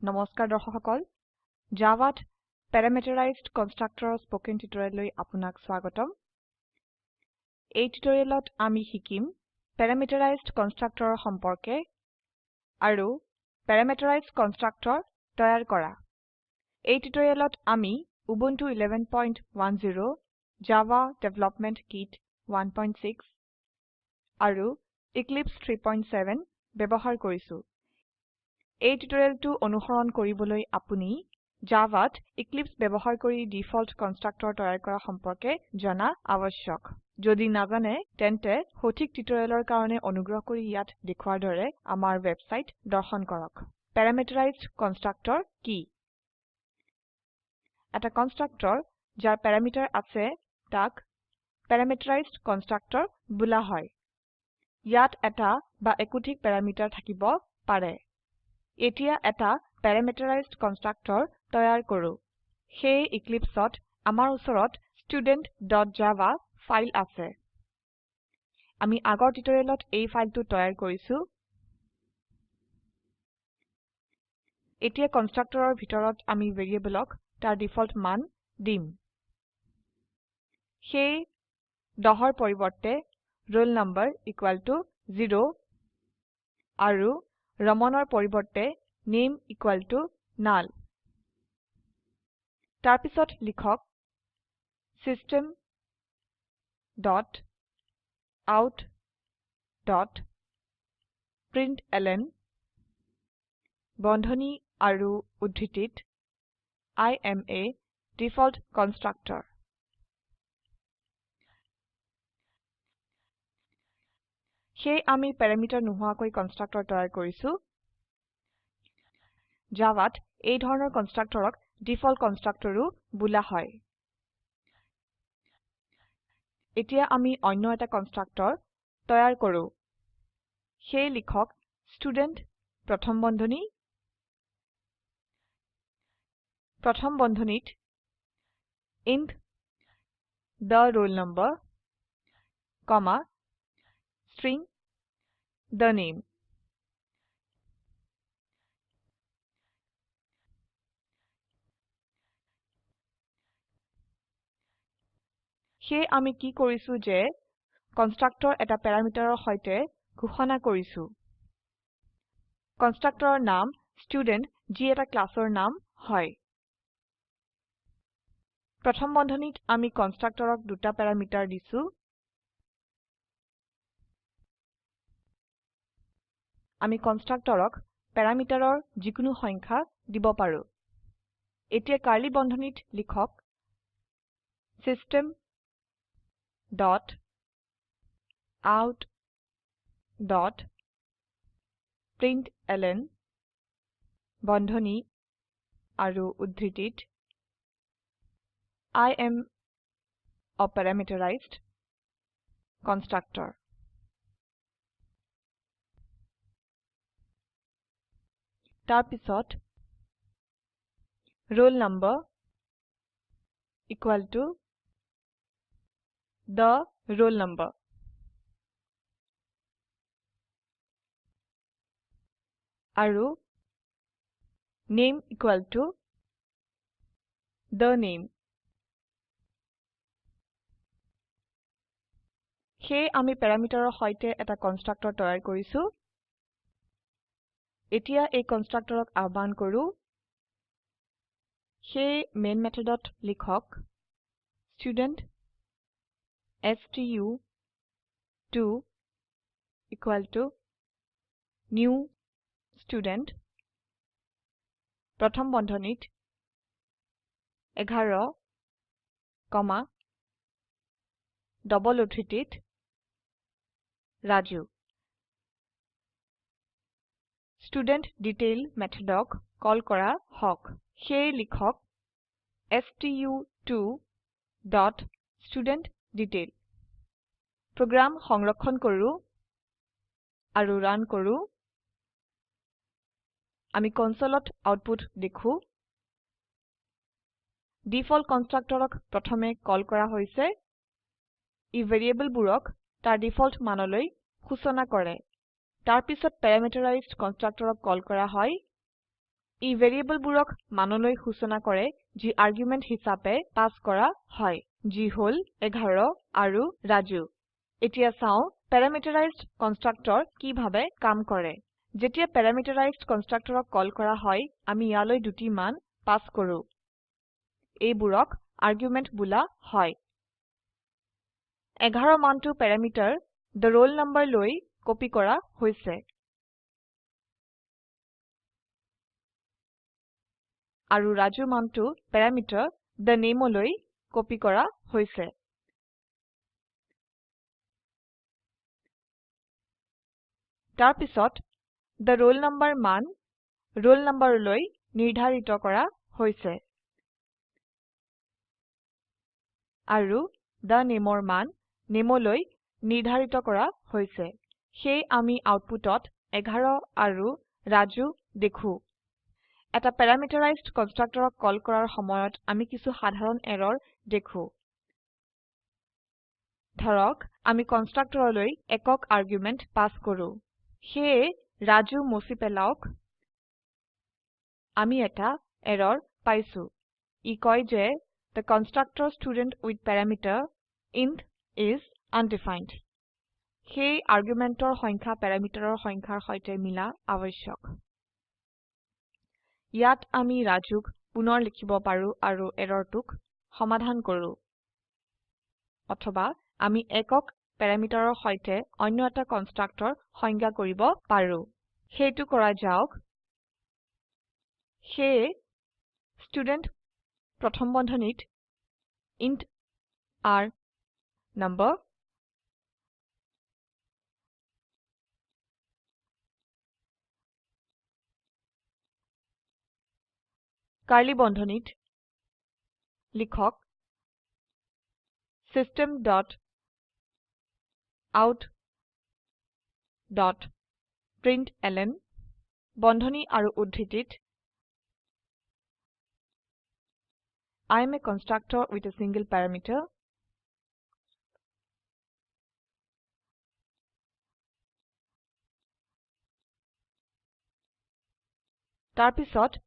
নমস্কাৰ দৰ্শক সকল জাভাত প্যাৰামিটাৰাইজড কনষ্ট্ৰাক্টৰৰ স্পকেন টিউটোৰিয়েললৈ আপোনাক স্বাগতম। এই টিউটোৰিয়েলত আমি শিকিম প্যাৰামিটাৰাইজড কনষ্ট্ৰাক্টৰৰ সম্পৰ্কে আৰু প্যাৰামিটাৰাইজড কনষ্ট্ৰাক্টৰ তৈয়াৰ কৰা। এই টিউটোৰিয়েলত আমি উবুন্টু 1110 জাভা ডেভেলপমেন্ট কিট 16 আৰু এক্লিপছে 37 ব্যবহাৰ কৰিছো। এই টিউটোৰিয়েলটো অনুসৰণ কৰিবলৈ আপুনি জাভাত এক্লিপছে ব্যবহাৰ কৰি ডিফল্ট কনষ্ট্ৰাক্টৰ তৈয়াৰ কৰা সম্পৰ্কে জনা আবশ্যক যদি নাজানে তেন্তে সঠিক টিউটোৰিয়েলৰ কাৰণে অনুগ্ৰহ কৰি ইয়াত দেখুৱাৰ দৰে আমাৰ ওয়েবসাইট দৰ্শন কৰক। প্যাৰামিটাৰাইজড কনষ্ট্ৰাক্টৰ কি? এটা কনষ্ট্ৰাক্টৰ যাৰ প্যাৰামিটাৰ আছে তাক প্যাৰামিটাৰাইজড কনষ্ট্ৰাক্টৰ বোলা হয়। ইয়াত এটা বা একাধিক প্যাৰামিটাৰ থাকিব পাৰে। এতিয়া এটা প্যাৰামিটাৰাইজড কনষ্ট্ৰাক্টৰ তৈয়াৰ কৰো। সেয়ে Eclipseত আমাৰ উচৰত studentজাভা ফাইল আছে। আমি আগৰ টিউটোৰিয়েলত এই ফাইলটো তৈয়াৰ কৰিছো। এতিয়া কনষ্ট্ৰাক্টৰৰ ভিতৰত আমি ভ্যাৰিয়েবলক তাৰ ডিফল্ট মান দিম। সেয়ে 10ৰ পৰিবৰ্তে roll number 0 আৰু Ramanৰ পৰিবৰ্তে নামে null তাৰপিছত লিখক system dot out dot println বন্ধনী আৰু উদ্ধৃতিত I am a default constructor সেয়ে আমি প্যাৰামিটাৰ নোহোৱাকৈ কনষ্ট্ৰাক্টৰ তৈয়াৰ কৰিছো। জাভাত এই ধৰণৰ কনষ্ট্ৰাক্টৰক ডিফল্ট কনষ্ট্ৰাক্টৰও বোলা হয়। এতিয়া আমি অন্য এটা কনষ্ট্ৰাক্টৰ তৈয়াৰ কৰো। সেয়ে লিখক ষ্টুডেণ্ট প্ৰথম বন্ধনী। প্ৰথম বন্ধনীত int the roll number comma string the name. সেয়ে আমি কি কৰিছো যে কনষ্ট্ৰাক্টৰ এটা প্যাৰামিটাৰৰ সৈতে ঘোষণা কৰিছো। কনষ্ট্ৰাক্টৰৰ নাম ষ্টুডেণ্ট যি এটা ক্লাসৰ নাম হয়। প্ৰথম বন্ধনীত আমি কনষ্ট্ৰাক্টৰক দুটা প্যাৰামিটাৰ দিছো। আমি কনষ্ট্ৰাক্টৰক প্যাৰামিটাৰৰ যিকোনো সংখ্যা দিব পাৰো। এতিয়া কাৰ্ড়লী বন্ধনীত লিখক system dot out dot println বন্ধনী আৰু উদ্ধৃতিত এএম a parameterized কনষ্ট্ৰাক্টৰ তাৰপিছত roll number equal to the roll number আৰু name equal to the name সেয়ে আমি প্যাৰামিটাৰৰ সৈতে এটা কনষ্ট্ৰাক্টৰ তৈয়াৰ কৰিছো এতিয়া এই কনষ্ট্ৰাক্টৰক আহ্বান কৰো। সেয়ে মেন মেথডত লিখক ষ্টুডেণ্ট ষ্টু2 ইকুয়াল টু নিউ ষ্টুডেণ্ট প্ৰথম বন্ধনীত 11 কমা ডবল উদ্ধৃতিত ৰাজু। ষ্টুডেণ্টডিটেইল মেথডক কল কৰা হক সেয়ে লিখক ষ্টু2 ডট ষ্টুডেণ্টডিটেইল প্ৰোগ্ৰাম সংৰক্ষণ কৰো আৰু ৰান কৰো। আমি কনসোলত আউটপুট দেখো। ডিফল্ট কনষ্ট্ৰাক্টৰক প্ৰথমে কল কৰা হৈছে। ই ভ্যাৰিয়েবলবোৰক তাৰ ডিফল্ট মানলৈ সূচনা কৰে। তাৰপিছত প্যাৰামিটাৰাইজড কনষ্ট্ৰাক্টৰক কল কৰা হয়। ই ভ্যাৰিয়েবলবোৰক মানলৈ সূচনা কৰে যি আৰ্গুমেন্ট হিচাপে পাস কৰা হয় যি হল 11 আৰু ৰাজু। এতিয়া চাও প্যাৰামিটাৰাইজড কনষ্ট্ৰাক্টৰ কিভাবে কাম কৰে। যেতিয়া প্যাৰামিটাৰাইজড কনষ্ট্ৰাক্টৰক কল কৰা হয় আমি ইয়ালৈ দুটি মান পাস কৰো। এইবোৰক আৰ্গুমেন্ট বোলা হয়। 11 মানটো প্যাৰামিটাৰ the roll number লৈ কপি কৰা হৈছে। আৰু ৰাজু মানটো প্যাৰামিটাৰ the name লৈ কপি কৰা হৈছে। তাৰ পিছত the roll number মান roll number লৈ নিৰ্ধাৰিত কৰা হৈছে। আৰু the nameৰ মান name লৈ নিৰ্ধাৰিত কৰা হৈছে। সেই আমি আউটপুটত 11 আৰু ৰাজু দেখো। এটা প্যাৰামিটাৰাইজড কনষ্ট্ৰাক্টৰক কল কৰাৰ সময়ত আমি কিছু সাধাৰণ এৰৰ দেখো। ধৰক আমি কনস্ট্ৰাক্টৰলৈ একক আৰ্গুমেন্ট পাস কৰো। সেয়ে ৰাজু মুছি পেলাওক। আমি এটা এৰৰ পাইছো। ই কয় যে the constructor student with parameter int is undefined. সেই আৰ্গুমেন্টৰ সংখ্যা প্যাৰামিটাৰৰ সংখ্যাৰ সৈতে মিলা আবশ্যক ইয়াত আমি ৰাজুক পুনৰ লিখিব পাৰো আৰু এৰৰটোক সমাধান কৰো। অথবা আমি একক প্যাৰামিটাৰৰ সৈতে অন্য এটা কনস্ট্ৰাক্টৰ সংজ্ঞা কৰিব পাৰো। সেইটো কৰা যাওক। সেয়ে ষ্টুডেণ্ট প্ৰথম বন্ধনীত ইণ্ট r নাম্বাৰ কাৰ্ড়লী বন্ধনীত লিখক system dot out dot println বন্ধনী আৰু উদ্ধৃতিত I am a constructor with a single parameter তাৰপিছত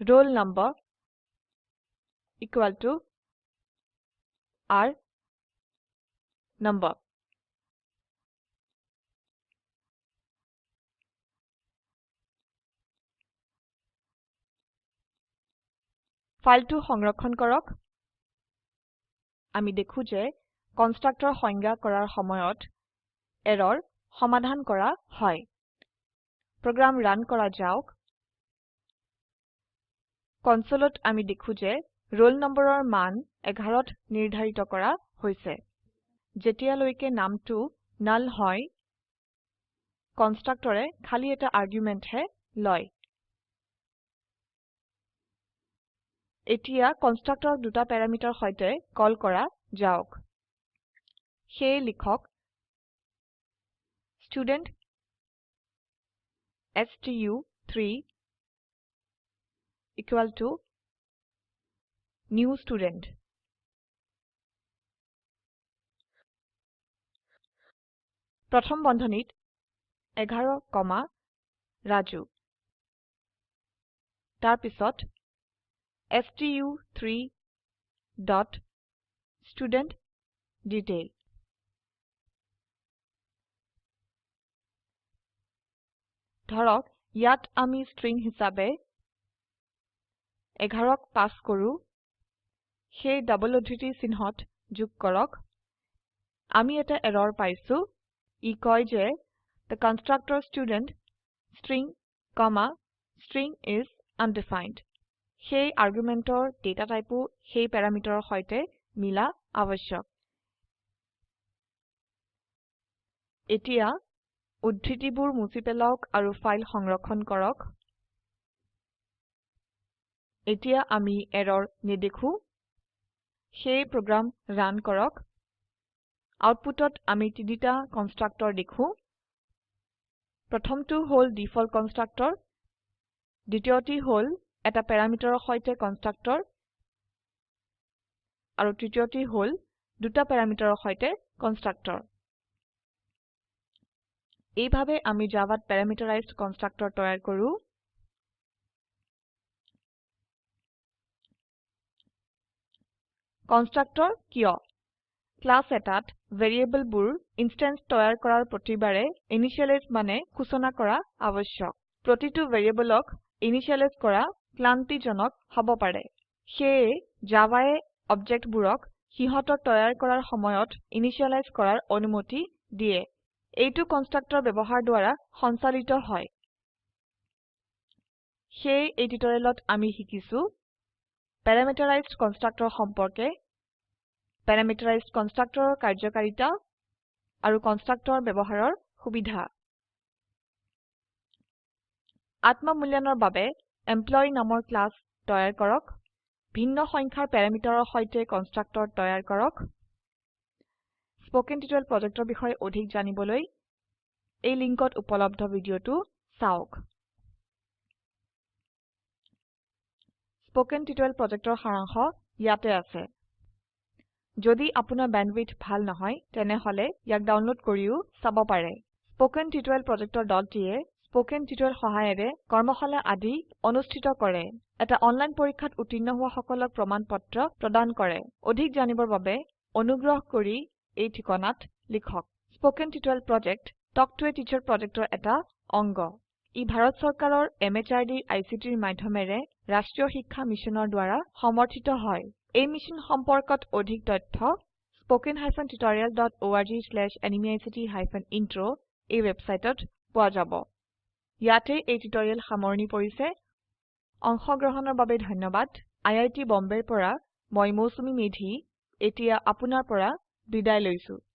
roll number equal to r number. ফাইলটো সংৰক্ষণ কৰক। আমি দেখো যে কনস্ট্ৰাক্টৰ সংজ্ঞা কৰাৰ সময়ত এৰৰ সমাধান কৰা হয়। প্ৰোগ্ৰাম ৰান কৰা যাওক। কনসোলত আমি দেখো যে roll নম্বৰৰ মান 11ত নিৰ্ধাৰিত কৰা হৈছে। যেতিয়ালৈকে নামটো নাল হয় কনস্ট্ৰাক্টৰে খালি এটা আৰ্গুমেন্ট হে লয়। এতিয়া কনস্ট্ৰাক্টৰক দুটা প্যাৰামিটাৰ সৈতে কল কৰা যাওক। সেয়ে লিখক ষ্টুডেণ্ট ষ্টু3 equal to new student. প্ৰথম বন্ধনীত 11 কমা ৰাজু তাৰপিছত ষ্টু3 ডট ষ্টুডেণ্টডিটেইল ধৰক ইয়াত আমি স্ট্ৰিং হিসাবে 11 ক পাস কৰো। সেই ডাবল উদ্ধৃতি চিহ্নত যোগ কৰক। আমি এটা এৰৰ পাইছো। ই কয় যে the constructor student string comma string is undefined. সেই আৰ্গুমেন্টৰ ডেটা টাইপো সেই প্যাৰামিটাৰৰ সৈতে মিলা আবশ্যক এতিয়া উদ্ধৃতিবোৰ মুছি পেলাওক আৰু ফাইল সংৰক্ষণ কৰক। এতিয়া আমি এৰৰ নেদেখো। সেই প্ৰোগ্ৰাম ৰান কৰক। আউটপুটত আমি তিনিটা কনস্ট্ৰাক্টৰ দেখো। প্ৰথমটো হল ডিফল্ট কনস্ট্ৰাক্টৰ দ্বিতীয়টি হল এটা প্যাৰামিটাৰৰ সৈতে কনস্ট্ৰাক্টৰ আৰু তৃতীয়টি হল দুটা প্যাৰামিটাৰৰ সৈতে কনস্ট্ৰাক্টৰ এইভাবে আমি জাভাত প্যাৰামিটাৰাইজড কনস্ট্ৰাক্টৰ তৈয়াৰ কৰো। কনষ্ট্ৰাক্টৰ কিয়? ক্লাছ এটাত ভেৰিয়েবলবোৰ ইনষ্টেন্স তৈয়াৰ কৰাৰ প্ৰতিবাৰে ইনিশিয়েলাইজ মানে সূচনা কৰা আবশ্যক প্ৰতিটো ভেৰিয়েবলক ইনিশিয়েলাইজ কৰা ক্লান্তিজনক হব পাৰে। সেয়ে জাভায়ে অবজেক্টবোৰক সিহতৰ তৈয়াৰ কৰাৰ সময়ত ইনিশিয়েলাইজ কৰাৰ অনুমতি দিয়ে। এইটো কনষ্ট্ৰাক্টৰ ব্যৱহাৰ দ্বাৰা সঞ্চালিত হয়। সেয়ে এই টিউটোৰিয়েলত আমি শিকিছো প্যাৰামিটাৰাইজড কনষ্ট্ৰাক্টৰ সম্পৰ্কে প্যাৰামিটাৰাইজড কনষ্ট্ৰাক্টৰৰ কাৰ্যকাৰিতা আৰু কনষ্ট্ৰাক্টৰ ব্যৱহাৰৰ সুবিধা। আত্ম মূল্যায়নৰ বাবে এমপ্লয়ী নামৰ ক্লাস তৈয়াৰ কৰক ভিন্ন সংখ্যাৰ প্যাৰামিটাৰৰ সৈতে কনষ্ট্ৰাক্টৰ তৈয়াৰ কৰক। স্পোকেন টিউটোৰিয়েল প্ৰজেক্টৰ বিষয়ে অধিক জানিবলৈ এই লিঙ্কত উপলব্ধ ভিডিওটো চাওক। স্পোকেন টিউটোৰিয়েল প্ৰজেক্টৰ সাৰাংশ ইয়াতে আছে। যদি আপোনাৰ বেণ্ডৱিডথ ভাল নহয় তেনেহলে ইয়াক ডাউনলোড কৰিও চাব পাৰে। স্পোকেন টিউটোৰিয়েল প্ৰজেক্টৰ দলটিয়ে স্পোকেন টিউটোৰিয়েল সহায়েৰে কৰ্মশালা আদি অনুষ্ঠিত কৰে। এটা অনলাইন পৰীক্ষাত উত্তীৰ্ণ হোৱা সকলক প্ৰমাণ পত্ৰ প্ৰদান কৰে। অধিক জানিবৰ বাবে অনুগ্ৰহ কৰি এই ঠিকনাত লিখক। Spoken tutorial project talk to a teacher প্ৰজেক্টৰ এটা অংগ। ই ভাৰত চৰকাৰৰ MHRDৰ ICTৰ মাধ্যমেৰে ৰাষ্ট্ৰীয় শিক্ষা মিছনৰ দ্বাৰা সমৰ্থিত হয়। এই মিশ্যন সম্পৰ্কত অধিক তথ্য spoken hyphen tutorial dot org slash এনএমইআইচিত হাইফেন ইন্ট্ৰ এই ওয়েবসাইটত পোৱা যাব। ইয়াতে এই টিউটৰিয়েল সামৰনি পৰিছে। অংশগ্ৰহণৰ বাবে ধন্যবাদ। আই আই টী বম্বেৰ পৰা মই মৌচুমী মেধী। এতিয়া আপোনাৰ পৰা বিদায় লৈছো।